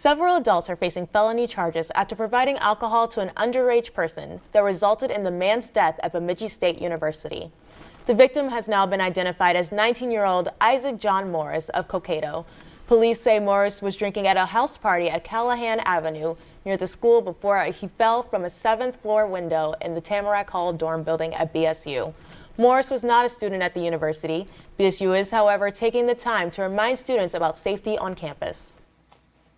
Several adults are facing felony charges after providing alcohol to an underage person that resulted in the man's death at Bemidji State University. The victim has now been identified as 19-year-old Isaac John Morris of Cokato. Police say Morris was drinking at a house party at Callahan Avenue near the school before he fell from a seventh floor window in the Tamarack Hall dorm building at BSU. Morris was not a student at the university. BSU is, however, taking the time to remind students about safety on campus.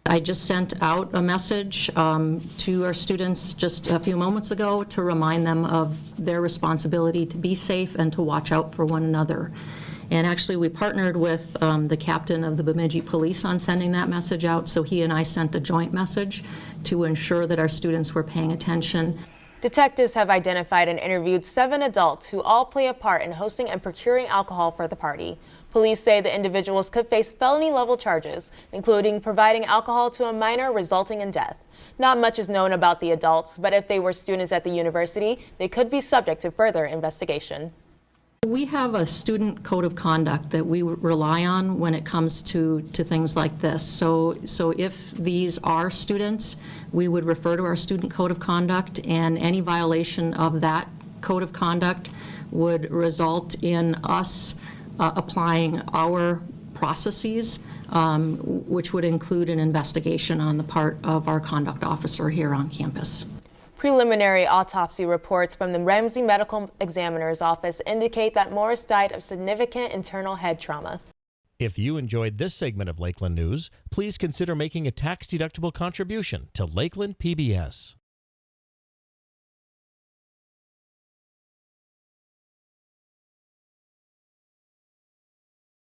I just sent out a message um, to our students just a few moments ago to remind them of their responsibility to be safe and to watch out for one another. And actually, we partnered with um, the captain of the Bemidji Police on sending that message out, so he and I sent a joint message to ensure that our students were paying attention. Detectives have identified and interviewed seven adults who all play a part in hosting and procuring alcohol for the party. Police say the individuals could face felony level charges, including providing alcohol to a minor resulting in death. Not much is known about the adults, but if they were students at the university, they could be subject to further investigation. We have a student code of conduct that we rely on when it comes to, to things like this. So, so if these are students, we would refer to our student code of conduct, and any violation of that code of conduct would result in us uh, applying our processes, um, which would include an investigation on the part of our conduct officer here on campus. Preliminary autopsy reports from the Ramsey Medical Examiner's Office indicate that Morris died of significant internal head trauma. If you enjoyed this segment of Lakeland News, please consider making a tax-deductible contribution to Lakeland PBS.